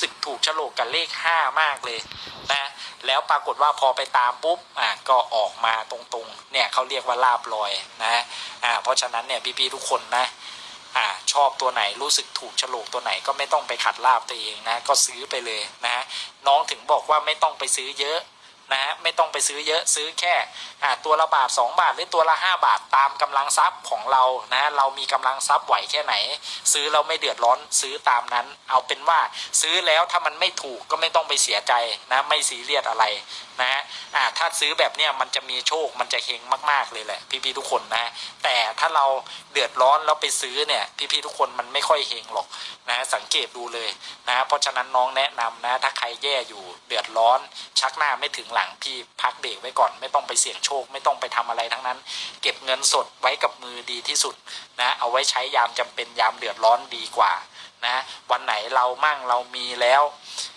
สึกถูกฉลกกับเลขห้ามากเลยนะแล้วปรากฏว่าพอไปตามปุ๊บอะก็ออกมาตรงๆเนี่ยเขาเรียกว่าลาบลอยนะอ่าเพราะฉะนั้นเนี่ยพี่ๆทุกคนนะอ่าชอบตัวไหนรู้สึกถูกฉลกตัวไหนก็ไม่ต้องไปขัดลาบตัวเองนะก็ซื้อไปเลยนะน้องถึงบอกว่าไม่ต้องไปซื้อเยอะ นะฮะไม่ต้องไปซื้อเยอะซื้อแค่ตัวละบาท 2 บาทหรือตัวละ 5 บาทตามกำลังทรัพย์ของเรานะเรามีกำลังทรัพย์ไหวแค่ไหน ซื้อเราไม่เดือดร้อนซื้อตามนั้น เอาเป็นว่าซื้อแล้วถ้ามันไม่ถูกก็ไม่ต้องไปเสียใจนะไม่ซีเรียสอะไรนะฮะอ่าถ้าซื้อแบบเนี้ยมันจะมีโชคมันจะเฮงมาก ๆเลยแหละ พี่ๆทุกคนนะ แต่ถ้าเราเดือดร้อนแล้วไปซื้อเนี่ยพี่ๆทุกคนมันไม่ค่อยเฮงหรอกนะสังเกตดูเลยนะเพราะฉะนั้นน้องแนะนำนะถ้าใครแย่อยู่เดือดร้อนชักหน้าไม่ถึงหลังพี่พักเบรกไว้ก่อนไม่ต้องไปเสี่ยงโชค ไม่ต้องไปทำอะไรทั้งนั้น เก็บเงินสดไว้กับมือดีที่สุดนะเอาไว้ใช้ยามจำเป็นยามเดือดร้อนดีกว่านะวันไหนเรามั่งเรามีแล้ว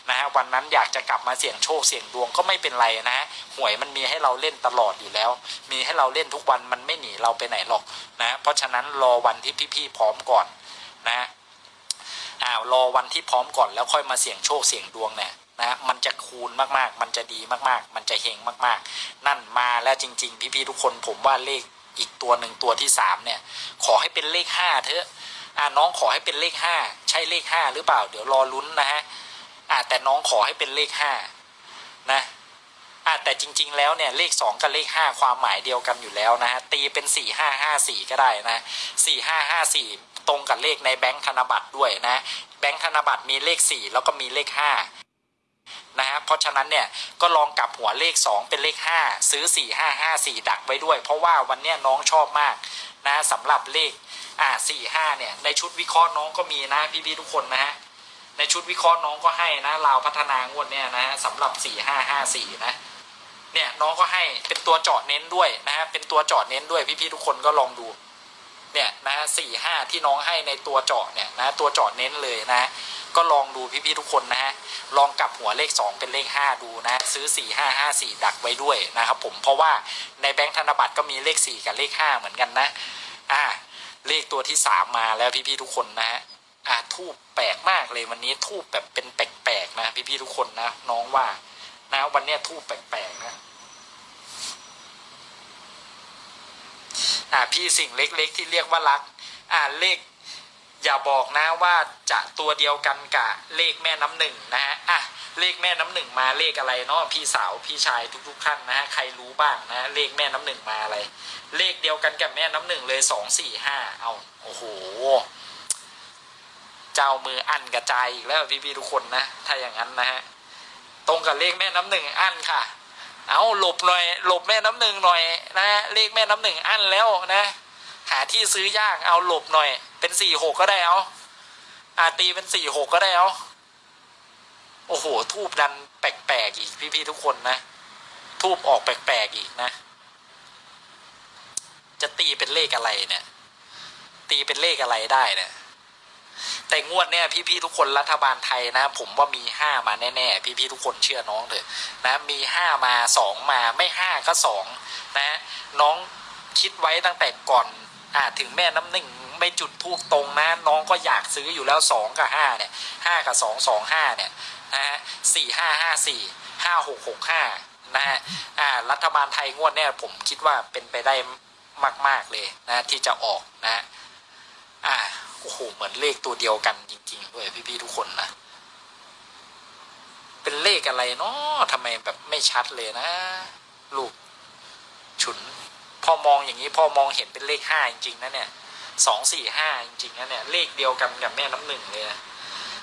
นะวันนั้นอยากจะกลับมาเสี่ยงโชคเสี่ยงดวงก็ไม่เป็นไรนะหวยมันมีให้เราเล่นตลอดอยู่แล้ว มีให้เราเล่นทุกวันมันไม่หนีเราไปไหนหรอกนะเพราะฉะนั้นรอวันที่พี่ๆพร้อมก่อนนะอ้าวรอวันที่พร้อมก่อนแล้วค่อยมาเสี่ยงโชคเสี่ยงดวงเนี่ย นะมันจะคูณมากๆ มันจะดีมากๆ มันจะเฮงมากๆ นั่นมาแล้วจริง ๆ พี่ๆทุกคนผมว่าเลขอีกตัวหนึ่งตัวที่สามเนี่ย ขอให้เป็นเลขห้าเถอะอ่าน้องขอให้เป็นเลขห้าใช่เลขห้าหรือเปล่า เดี๋ยวรอลุ้นนะฮะอ่าแต่น้องขอให้เป็นเลขห้านะอ่าแต่จริง ๆ แล้วเนี่ยเลขสองกับเลขห้าความหมายเดียวกันอยู่แล้วนะฮะตีเป็นสี่ห้าห้าสี่ก็ได้นะสี่ห้าห้าสี่ตรงกับเลขในแบงค์ธนบัตรด้วยนะแบงค์ธนบัตรมีเลขสี่แล้วก็มีเลขห้า นะฮะเพราะฉะนั้นเนี่ยก็ลองกลับหัวเลข 2 เป็นเลข 5 ซื้อ 4 5 5 4 ดักไว้ด้วย เพราะว่าวันเนี้ยน้องชอบมากนะสำหรับเลขอ่า4 5เนี่ยในชุดวิเคราะห์น้องก็มีนะพี่ๆทุกคนนะฮะในชุดวิเคราะห์น้องก็ให้นะลาวพัฒนางวดเนี่ยนะฮะสำหรับ 4 5 5 4 นะเนี่ยน้องก็ให้เป็นตัวเจาะเน้นด้วยนะฮะเป็นตัวเจาะเน้นด้วยพี่ๆทุกคนก็ลองดู เนี่ยนะฮะสี่ห้าที่น้องให้ในตัวเจาะเนี่ยนะตัวเจาะเน้นเลยนะ ก็ลองดูพี่ๆทุกคนนะฮะลองกลับหัวเลข 2 เป็นเลข 5 ดูนะ ซื้อ 4 5 5 4 ดักไว้ด้วยนะครับผมเพราะว่าในแบงค์ธนบัตรก็มีเลข 4 กับเลข 5 เหมือนกันนะอ่าเลขตัวที่ 3 มาแล้วพี่ๆทุกคนนะฮะอ่าทูบแปลกมากเลยวันนี้ทูบแบบเป็นแปลกๆนะพี่ๆทุกคนนะน้องว่านะวันเนี้ยทูบแปลกๆนะ อ่าพี่สิ่งเล็กๆ ที่เรียกว่ารักอ่าเลข อย่าบอกนะว่าจะตัวเดียวกันกับเลขแม่น้ำหนึ่งนะฮะอะเลขแม่น้ำหนึ่งมาเลขอะไรเนาะพี่สาวพี่ชายทุกๆท่านนะฮะใครรู้บ้างนะเลขแม่น้ำหนึ่งมาอะไร เลขเดียวกันกับแม่น้ำหนึ่งเลยสองสี่ห้าเอาโอ้โหเจ้ามืออั้นกระจายอีกแล้วพี่ๆทุกคนนะ ถ้าอย่างนั้นนะฮะตรงกับเลขแม่น้ำหนึ่งอั้นค่ะ เอาหลบหน่อย หลบแม่น้ำหนึ่งหน่อยนะเลขแม่น้ำหนึ่งอั้นแล้วนะหาที่ซื้อยากเอาหลบหน่อย เป็นสี่หกก็ได้เอาอาตีเป็นสี่หกก็ได้เอาโอ้โห ทูบดันแปลกๆอีกพี่ๆทุกคนนะ ทูบออกแปลกๆอีกนะ จะตีเป็นเลขอะไรเนี่ย ตีเป็นเลขอะไรได้เนี่ย แต่งวดเนี่ยพี่ๆทุกคนรัฐบาลไทยนะ ผมว่ามีห้ามาแน่ๆพี่ๆทุกคนเชื่อน้องเถอะนะมีห้ามาสองมาไม่ห้าก็สองนะน้องคิดไว้ตั้งแต่ก่อนอ่าถึงแม่น้ำหนึ่งไม่จุดทูบตรงนะน้องก็อยากซื้ออยู่แล้วสองกับห้าเนี่ยห้ากับสองสองห้าเนี่ยนะฮะสี่ห้าห้าสี่ห้าหกหกห้านะฮะอ่ารัฐบาลไทยงวดเนี่ยผมคิดว่าเป็นไปได้มาก ๆเลยนะที่จะออกนะอ่า โอ้โหเหมือนเลขตัวเดียวกันจริง ๆ ด้วยพี่ๆทุกคนนะเป็นเลขอะไรเนาะทำไมแบบไม่ชัดเลยนะ ลูกฉุนพอมองอย่างนี้พอมองเห็นเป็นเลขห้าจริงๆนะเนี่ยสองสี่ห้าจริงๆนะเนี่ยเลขเดียวกันกับแม่น้ำหนึ่งเลยนะ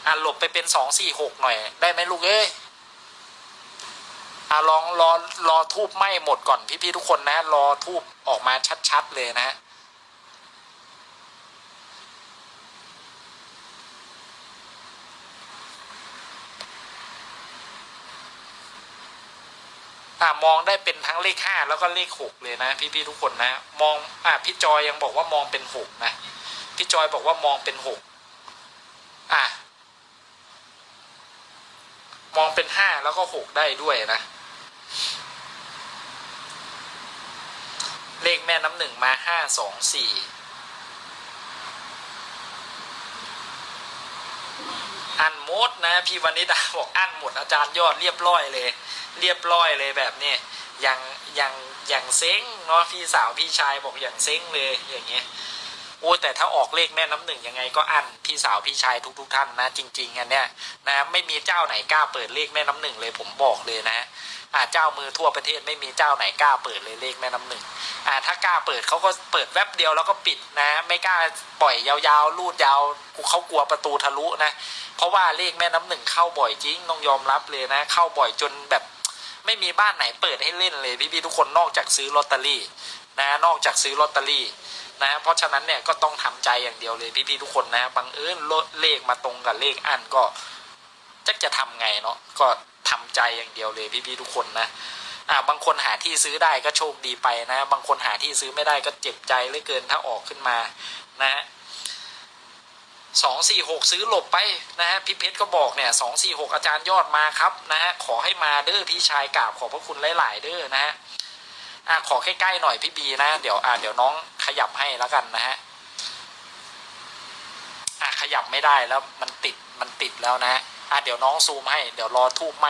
อะหลบไปเป็นสองสี่หกหน่อย ได้ไหมลูกเอ้ยอะลองรอรอทูบไหม้หมดก่อนพี่ๆทุกคนนะ รอทูบออกมาชัดๆเลยนะ อ่ามองได้เป็นทั้งเลขห้าแล้วก็เลขหกเลยนะ พี่ๆทุกคนนะ มองอ่าพี่จอยยังบอกว่ามองเป็นหกนะพี่จอยบอกว่ามองเป็นหกอะมองเป็นห้าแล้วก็หกได้ด้วยนะ เลขแม่น้ำหนึ่งมาห้าสองสี่ อันหมดนะพี่วนิดาบอกอันหมดอาจารย์ยอดเรียบร้อยเลย เรียบร้อยเลยแบบนี้อย่างอย่างอย่างเซ้งเนาะพี่สาวพี่ชายบอกอย่างเซ้งเลยอย่างเงี้ย อ้แต่ถ้าออกเลขแม่น้ำหนึ่งยังไงก็อันพี่สาวพี่ชายทุกๆท่านนะจริงๆอันเนี้ยนะไม่มีเจ้าไหนกล้าเปิดเลขแม่น้ำหนึ่งเลยผมบอกเลยนะอ่าเจ้ามือทั่วประเทศไม่มีเจ้าไหนกล้าเปิดเลยเลขแม่น้ำหนึ่งอ่าถ้ากล้าเปิดเขาก็เปิดแวบเดียวแล้วก็ปิดนะ ไม่กล้าปล่อยยาวๆลูดยาวเขากลัวประตูทะลุนะ เพราะว่าเลขแม่น้ำหนึ่งเข้าบ่อยจริงต้องยอมรับเลยนะ เข้าบ่อยจนแบบไม่มีบ้านไหนเปิดให้เล่นเลยพี่ๆทุกคนนอกจากซื้อลอตเตอรี่นะนอกจากซื้อลอตเตอรี่ นะเพราะฉะนั้นเนี่ยก็ต้องทำใจอย่างเดียวเลยพี่ๆทุกคนนะบังเอิญเลขมาตรงกับเลขอันก็จะจะทำไงเนาะก็ทำใจอย่างเดียวเลยพี่ๆทุกคนนะอ่าบางคนหาที่ซื้อได้ก็โชคดีไปนะ บางคนหาที่ซื้อไม่ได้ก็เจ็บใจเหลือเกินถ้าออกขึ้นมานะฮะสองสี่หกซื้อหลบไปนะฮะพี่เพชรก็บอกเนี่ยสองสี่หกอาจารย์ยอดมาครับนะฮะขอให้มาเด้อพี่ชายกราบขอบพระคุณหลาย ๆ เด้อนะฮะ อะขอใกล้ๆหน่อยพี่บีนะ เดี๋ยวอะเดี๋ยวน้องขยับให้แล้วกันนะฮะอะขยับไม่ได้แล้วมันติดมันติดแล้วนะอะเดี๋ยวน้องซูมให้ เดี๋ยวรอทูบไหม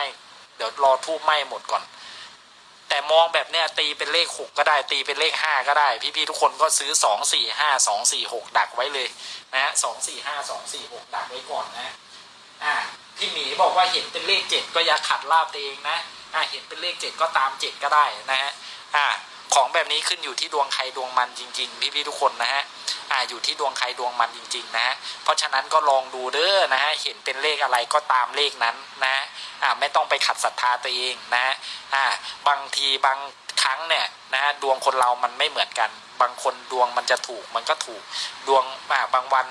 เดี๋ยวรอทูบไหมหมดก่อน แต่มองแบบเนี้ยตีเป็นเลขหกก็ได้ ตีเป็นเลขห้าก็ได้ พี่ๆทุกคนก็ซื้อสองสี่ห้าสองสี่หกดักไว้เลยนะฮะสองสี่ห้าสองสี่หกดักไว้ก่อนนะอ่าพี่หมีบอกว่าเห็นเป็นเลขเจ็ดก็อย่าขัดลาบตัวเองนะ อ่าเห็นเป็นเลขเจ็ดก็ตามเจ็ดก็ได้นะฮะอ่าของแบบนี้ขึ้นอยู่ที่ดวงใครดวงมันจริง ๆ พี่ๆทุกคนนะฮะอ่าอยู่ที่ดวงใครดวงมันจริง ๆ นะเพราะฉะนั้นก็ลองดูเด้อนะฮะเห็นเป็นเลขอะไรก็ตามเลขนั้นนะอ่าไม่ต้องไปขัดศรัทธาตัวเองนะอ่าบางทีบางครั้งเนี่ยนะดวงคนเรามันไม่เหมือนกัน บางคนดวงมันจะถูกมันก็ถูกดวงอ่าบางวัน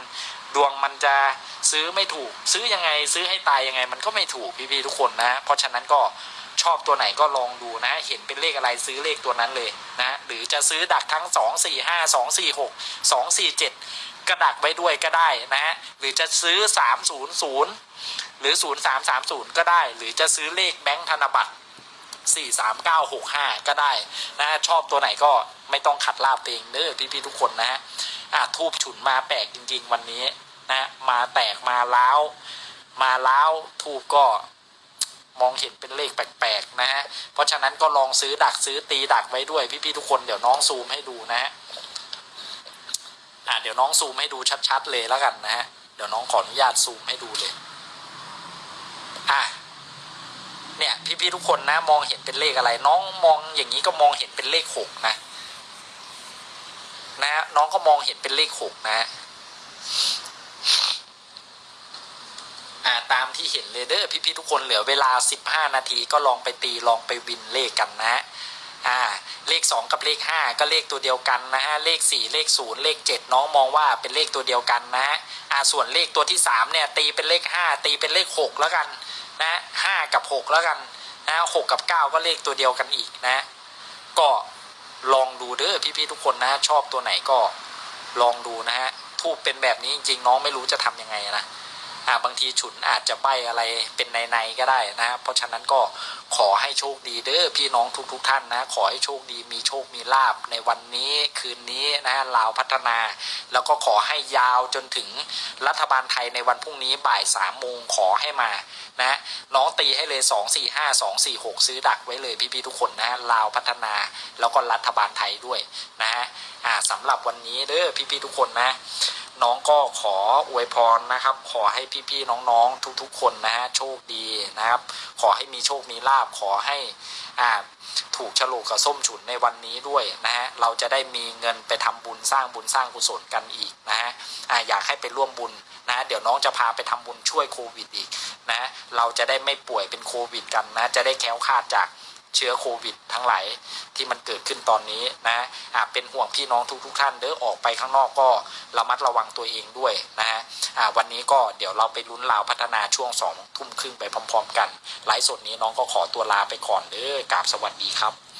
ดวงมันจะซื้อไม่ถูก ซื้อยังไงซื้อให้ตายยังไง มันก็ไม่ถูกพี่ๆทุกคนนะ เพราะฉะนั้นก็ ชอบตัวไหนก็ลองดูนะ เห็นเป็นเลขอะไรซื้อเลขตัวนั้นเลยนะหรือจะซื้อดักทั้ง 2 4 5 2 4 6 2 4 7 กระดักไว้ด้วยก็ได้นะฮะหรือจะซื้อ 300 หรือ 0330 ก็ได้ หรือจะซื้อเลขแบงค์ธนบัตรสี่สามเก้าหกห้าก็ได้นะชอบตัวไหนก็ไม่ต้องขัดลาบเองเด้อพี่ๆทุกคนนะฮะอะทูบฉุนมาแปลกจริง ๆ วันนี้นะมาแตกมาล้าวมาล้าวทูบก็ มองเห็นเป็นเลขแปลกๆนะฮะเพราะฉะนั้นก็ลองซื้อดักซื้อตีดักไว้ด้วยพี่ๆทุกคนเดี๋ยวน้องซูมให้ดูนะฮะอะเดี๋ยวน้องซูมให้ดูชัดๆเลยแล้วกันนะฮะเดี๋ยวน้องขออนุญาตซูมให้ดูเลยอะเนี่ยพี่ๆทุกคนนะมองเห็นเป็นเลขอะไร น้องมองอย่างนี้ก็มองเห็นเป็นเลขหกนะนะน้องก็มองเห็นเป็นเลขหกนะอ่า ตามที่เห็นเลยเด้อพี่ๆทุกคนเหลือเวลา 15 นาทีก็ลองไปตีลองไปวินเลขกันนะอ่าเลข 2 กับเลข 5 ก็เลขตัวเดียวกันนะฮะเลข 4 เลข 0 เลข 7 น้องมองว่าเป็นเลขตัวเดียวกันนะฮะอ่าส่วนเลขตัวที่3เนี่ยตีเป็นเลข 5 ตีเป็นเลข 6 แล้วกันนะห้ากับหกแล้วกันนะหกกับเก้าก็เลขตัวเดียวกันอีกนะ ก็ลองดูเด้อพี่ๆทุกคนนะชอบตัวไหนก็ลองดูนะฮะทูบเป็นแบบนี้จริงๆน้องไม่รู้จะทำยังไงนะ บางทีฉุนอาจจะใบอะไรเป็นในๆก็ได้นะเพราะฉะนั้นก็ขอให้โชคดีเด้อพี่น้องทุกๆทท่านนะ ขอให้โชคดีมีโชคมีลาบในวันนี้คืนนี้นะลาวพัฒนา แล้วก็ขอให้ยาวจนถึงรัฐบาลไทยในวันพรุ่งนี้บ่ายสามโมงขอให้มานะน้องตีให้เลยสองสี่ห้าสองสี่หกซื้อดักไว้เลยพี่ๆทุกคนนะลาวพัฒนาแล้วก็รัฐบาลไทยด้วยนะฮะอ่าสำหรับวันนี้เด้อพี่ๆทุกคนนะ น้องก็ขออวยพรนะครับ ขอให้พี่ๆน้องๆ ทุกๆ คนนะฮะโชคดีนะครับ ขอให้มีโชคมีลาบขอให้อ่าถูกฉลกกับส้มฉุนในวันนี้ด้วยนะฮะเราจะได้มีเงินไปทำบุญสร้างบุญสร้างกุศลกันอีกนะฮะอ่าอยากให้ไปร่วมบุญนะเดี๋ยวน้องจะพาไปทำบุญช่วยโควิดอีกนะเราจะได้ไม่ป่วยเป็นโควิดกันนะจะได้แค้วคาดจาก เชื้อโควิด ทั้งหลายที่มันเกิดขึ้นตอนนี้นะอ่าเป็นห่วงพี่น้องทุกๆทท่านเด้อออกไปข้างนอกก็ระมัดระวังตัวเองด้วยนะฮะอ่าวันนี้ก็เดี๋ยวเราไปลุ้นลาวพัฒนาช่วงสองทุ่มครึ่งไปพร้อม ๆ กันไลฟ์สดนี้น้องก็ขอตัวลาไปก่อนเด้อกราบสวัสดีครับ